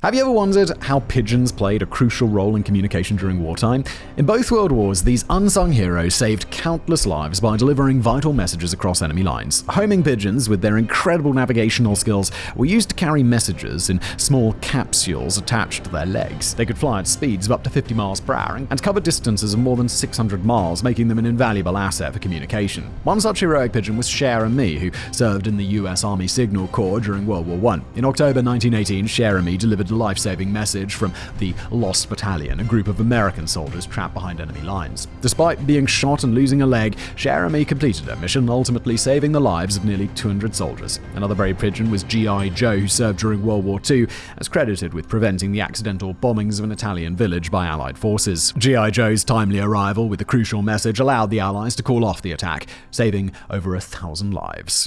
Have you ever wondered how pigeons played a crucial role in communication during wartime? In both World Wars, these unsung heroes saved countless lives by delivering vital messages across enemy lines. Homing pigeons, with their incredible navigational skills, were used to carry messages in small capsules attached to their legs. They could fly at speeds of up to 50 miles per hour and cover distances of more than 600 miles, making them an invaluable asset for communication. One such heroic pigeon was Cher Ami, who served in the US Army Signal Corps during World War I. In October 1918, Cher Ami delivered a life saving message from the Lost Battalion, a group of American soldiers trapped behind enemy lines. Despite being shot and losing a leg, Ami completed her mission, ultimately saving the lives of nearly 200 soldiers. Another brave pigeon was G.I. Joe, who served during World War II, as credited with preventing the accidental bombings of an Italian village by Allied forces. G.I. Joe's timely arrival with the crucial message allowed the Allies to call off the attack, saving over a thousand lives.